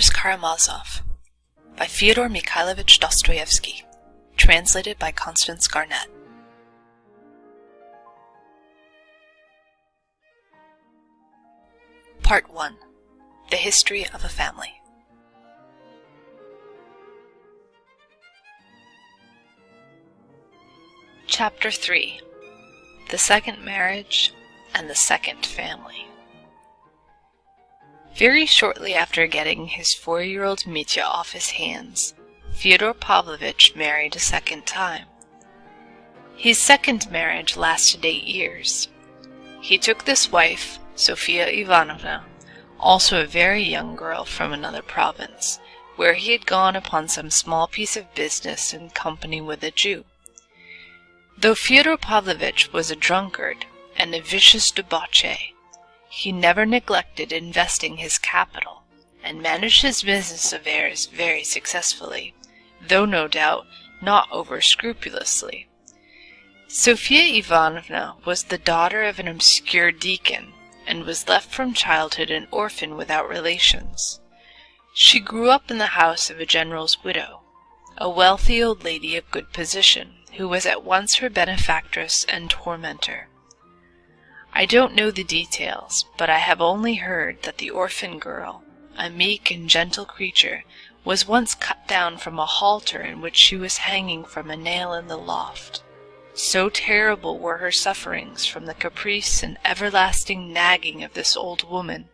Brothers Karamazov by Fyodor Mikhailovich Dostoevsky Translated by Constance Garnett. Part 1 The History of a Family. Chapter 3 The Second Marriage and the Second Family very shortly after getting his four-year-old Mitya off his hands, Fyodor Pavlovitch married a second time. His second marriage lasted eight years. He took this wife, Sofia Ivanovna, also a very young girl from another province, where he had gone upon some small piece of business in company with a Jew. Though Fyodor Pavlovitch was a drunkard and a vicious debauchee, he never neglected investing his capital, and managed his business affairs very successfully, though no doubt not over scrupulously. Sofia Ivanovna was the daughter of an obscure deacon, and was left from childhood an orphan without relations. She grew up in the house of a general's widow, a wealthy old lady of good position, who was at once her benefactress and tormentor. I don't know the details, but I have only heard that the orphan girl, a meek and gentle creature, was once cut down from a halter in which she was hanging from a nail in the loft. So terrible were her sufferings from the caprice and everlasting nagging of this old woman,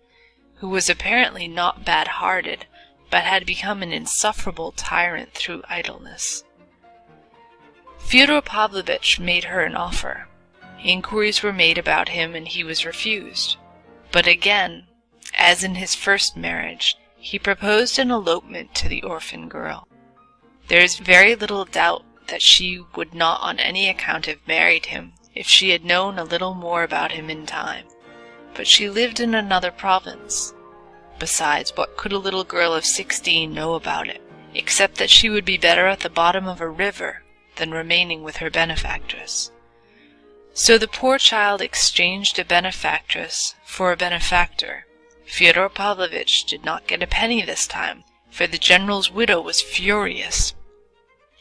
who was apparently not bad-hearted, but had become an insufferable tyrant through idleness. Fyodor Pavlovitch made her an offer, Inquiries were made about him and he was refused. But again, as in his first marriage, he proposed an elopement to the orphan girl. There is very little doubt that she would not on any account have married him if she had known a little more about him in time. But she lived in another province. Besides, what could a little girl of sixteen know about it, except that she would be better at the bottom of a river than remaining with her benefactress? So the poor child exchanged a benefactress for a benefactor. Fyodor Pavlovitch did not get a penny this time, for the general's widow was furious.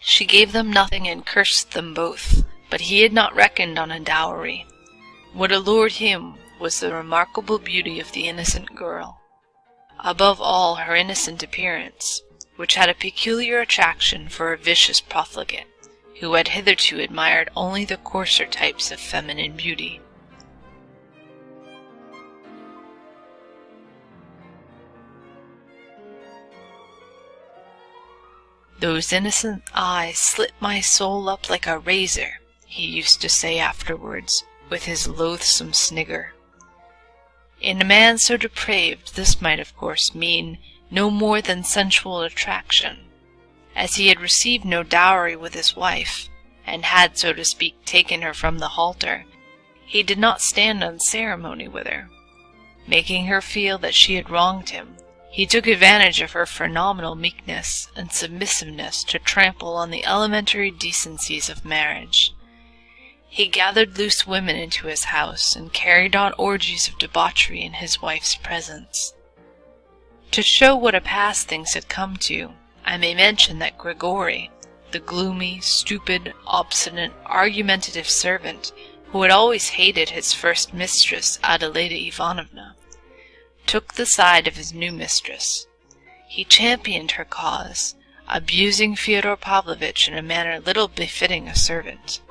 She gave them nothing and cursed them both, but he had not reckoned on a dowry. What allured him was the remarkable beauty of the innocent girl. Above all, her innocent appearance, which had a peculiar attraction for a vicious profligate who had hitherto admired only the coarser types of feminine beauty. Those innocent eyes slit my soul up like a razor, he used to say afterwards, with his loathsome snigger. In a man so depraved, this might of course mean no more than sensual attraction, as he had received no dowry with his wife, and had, so to speak, taken her from the halter, he did not stand on ceremony with her. Making her feel that she had wronged him, he took advantage of her phenomenal meekness and submissiveness to trample on the elementary decencies of marriage. He gathered loose women into his house and carried on orgies of debauchery in his wife's presence. To show what a pass things had come to, I may mention that Grigory, the gloomy, stupid, obstinate, argumentative servant who had always hated his first mistress, Adelaida Ivanovna, took the side of his new mistress. He championed her cause, abusing Fyodor Pavlovitch in a manner little befitting a servant,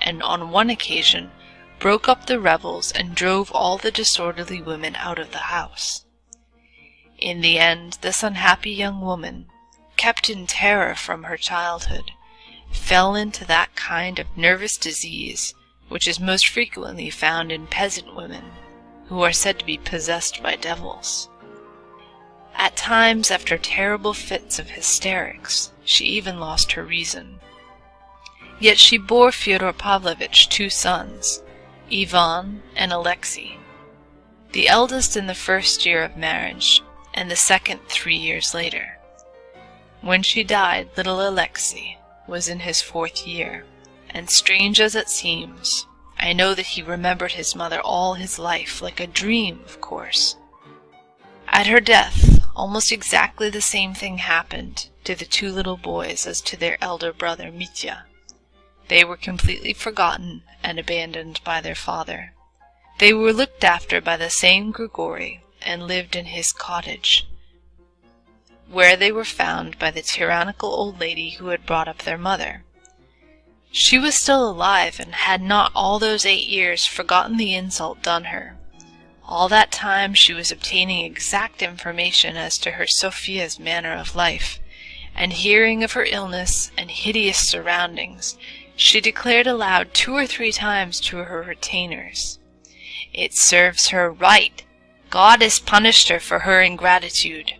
and on one occasion broke up the revels and drove all the disorderly women out of the house. In the end, this unhappy young woman, kept in terror from her childhood, fell into that kind of nervous disease which is most frequently found in peasant women who are said to be possessed by devils. At times, after terrible fits of hysterics, she even lost her reason. Yet she bore Fyodor Pavlovitch two sons, Ivan and Alexei, the eldest in the first year of marriage, and the second three years later. When she died, little Alexei was in his fourth year, and strange as it seems, I know that he remembered his mother all his life, like a dream, of course. At her death, almost exactly the same thing happened to the two little boys as to their elder brother Mitya. They were completely forgotten and abandoned by their father. They were looked after by the same Grigori and lived in his cottage, where they were found by the tyrannical old lady who had brought up their mother. She was still alive and had not all those eight years forgotten the insult done her. All that time she was obtaining exact information as to her Sophia's manner of life, and hearing of her illness and hideous surroundings, she declared aloud two or three times to her retainers, It serves her right. God has punished her for her ingratitude.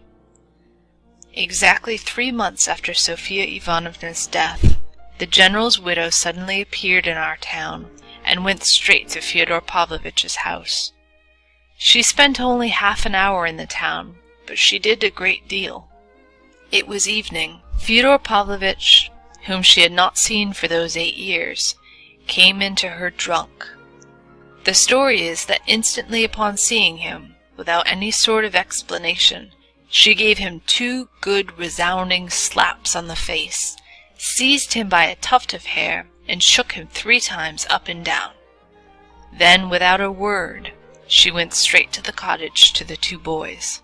Exactly three months after Sophia Ivanovna's death, the general's widow suddenly appeared in our town and went straight to Fyodor Pavlovitch's house. She spent only half an hour in the town, but she did a great deal. It was evening. Fyodor Pavlovitch, whom she had not seen for those eight years, came into her drunk. The story is that instantly upon seeing him, without any sort of explanation, she gave him two good resounding slaps on the face, seized him by a tuft of hair, and shook him three times up and down. Then, without a word, she went straight to the cottage to the two boys.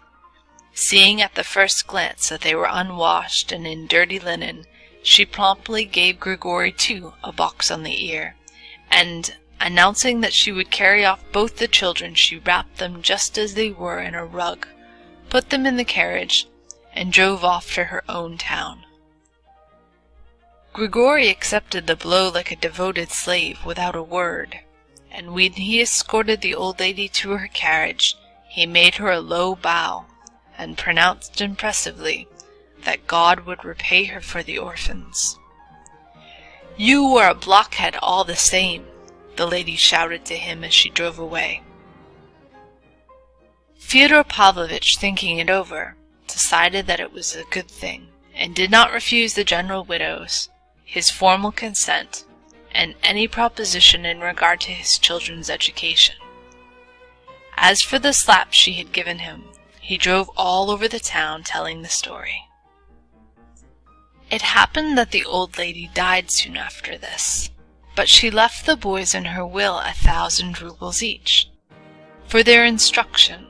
Seeing at the first glance that they were unwashed and in dirty linen, she promptly gave Grigori too a box on the ear, and, announcing that she would carry off both the children, she wrapped them just as they were in a rug, put them in the carriage, and drove off to her own town. Grigori accepted the blow like a devoted slave without a word, and when he escorted the old lady to her carriage, he made her a low bow, and pronounced impressively that God would repay her for the orphans. You are a blockhead all the same, the lady shouted to him as she drove away. Fyodor Pavlovitch, thinking it over, decided that it was a good thing, and did not refuse the general widow's his formal consent and any proposition in regard to his children's education. As for the slap she had given him, he drove all over the town telling the story. It happened that the old lady died soon after this, but she left the boys in her will a thousand roubles each, for their instruction,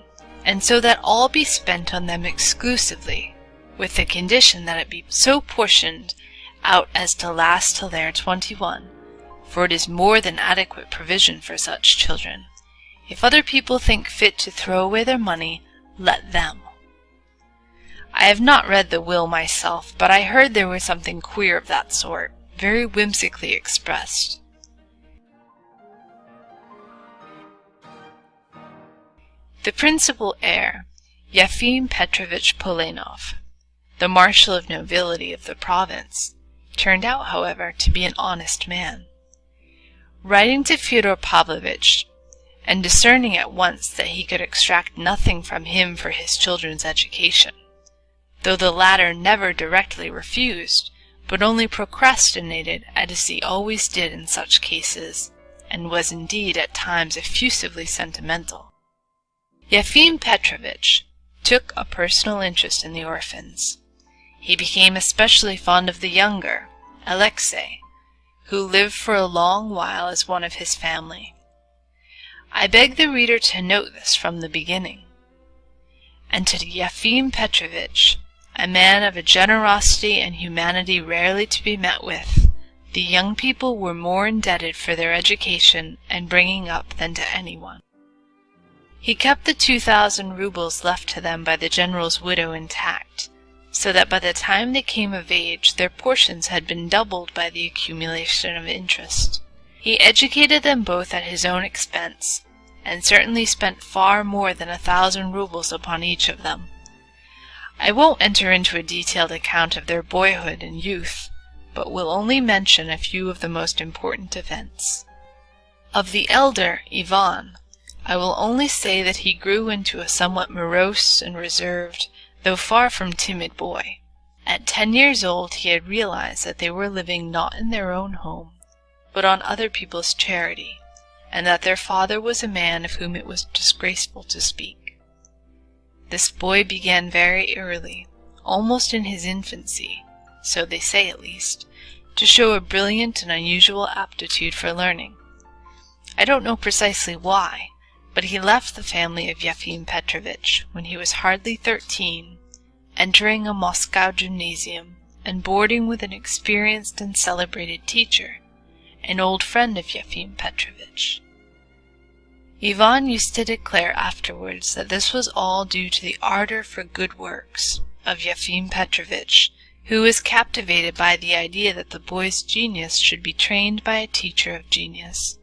and so that all be spent on them exclusively, with the condition that it be so portioned out as to last till they are twenty-one, for it is more than adequate provision for such children. If other people think fit to throw away their money, let them. I have not read the will myself, but I heard there was something queer of that sort, very whimsically expressed. The principal heir, Yefim Petrovitch Polenov, the marshal of nobility of the province, turned out, however, to be an honest man. Writing to Fyodor Pavlovitch, and discerning at once that he could extract nothing from him for his children's education, though the latter never directly refused, but only procrastinated as he always did in such cases, and was indeed at times effusively sentimental. Yefim Petrovitch took a personal interest in the orphans. He became especially fond of the younger, Alexey, who lived for a long while as one of his family. I beg the reader to note this from the beginning. And to Yefim Petrovitch, a man of a generosity and humanity rarely to be met with, the young people were more indebted for their education and bringing up than to anyone. He kept the two thousand roubles left to them by the general's widow intact, so that by the time they came of age their portions had been doubled by the accumulation of interest. He educated them both at his own expense, and certainly spent far more than a thousand roubles upon each of them. I won't enter into a detailed account of their boyhood and youth, but will only mention a few of the most important events. Of the elder, Ivan, I will only say that he grew into a somewhat morose and reserved, though far from timid boy. At ten years old he had realized that they were living not in their own home, but on other people's charity, and that their father was a man of whom it was disgraceful to speak. this boy began very early, almost in his infancy, so they say at least, to show a brilliant and unusual aptitude for learning. I don't know precisely why, but he left the family of Yefim Petrovitch when he was hardly thirteen, entering a Moscow gymnasium and boarding with an experienced and celebrated teacher, an old friend of Yefim Petrovitch. Ivan used to declare afterwards that this was all due to the ardor for good works of Yefim Petrovitch, who was captivated by the idea that the boy's genius should be trained by a teacher of genius.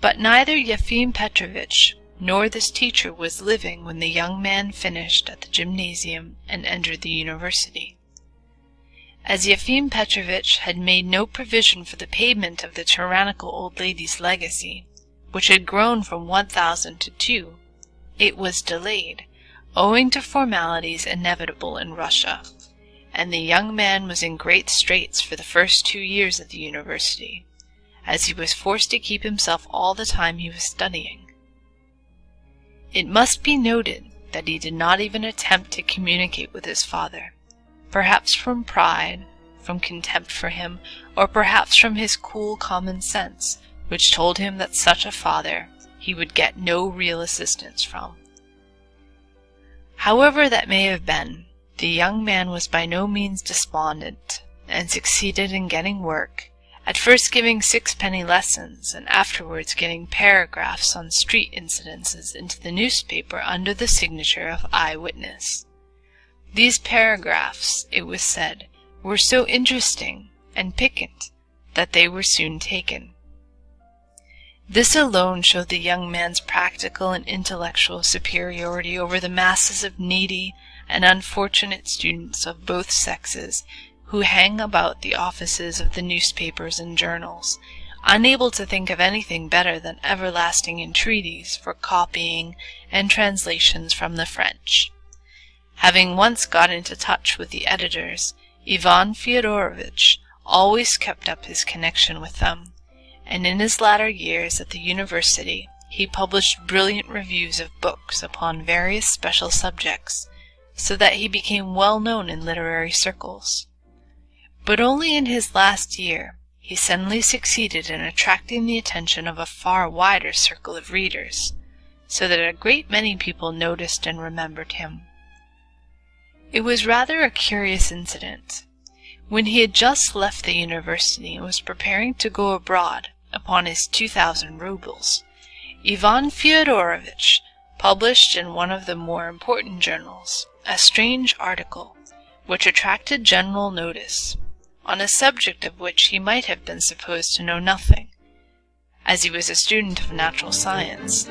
But neither Yefim Petrovitch nor this teacher was living when the young man finished at the gymnasium and entered the university. As Yefim Petrovitch had made no provision for the payment of the tyrannical old lady's legacy, which had grown from one thousand to two, it was delayed, owing to formalities inevitable in Russia, and the young man was in great straits for the first two years at the university, as he was forced to keep himself all the time he was studying. It must be noted that he did not even attempt to communicate with his father, perhaps from pride, from contempt for him, or perhaps from his cool common sense, which told him that such a father he would get no real assistance from. However that may have been, the young man was by no means despondent, and succeeded in getting work, at first giving sixpenny lessons, and afterwards getting paragraphs on street incidences into the newspaper under the signature of Eyewitness. These paragraphs, it was said, were so interesting and piquant that they were soon taken. This alone showed the young man's practical and intellectual superiority over the masses of needy and unfortunate students of both sexes who hang about the offices of the newspapers and journals, unable to think of anything better than everlasting entreaties for copying and translations from the French. Having once got into touch with the editors, Ivan Feodorovitch always kept up his connection with them and in his latter years at the university he published brilliant reviews of books upon various special subjects, so that he became well known in literary circles. But only in his last year he suddenly succeeded in attracting the attention of a far wider circle of readers, so that a great many people noticed and remembered him. It was rather a curious incident. When he had just left the university and was preparing to go abroad, upon his 2,000 roubles, Ivan Feodorovitch published in one of the more important journals a strange article which attracted general notice, on a subject of which he might have been supposed to know nothing, as he was a student of natural science.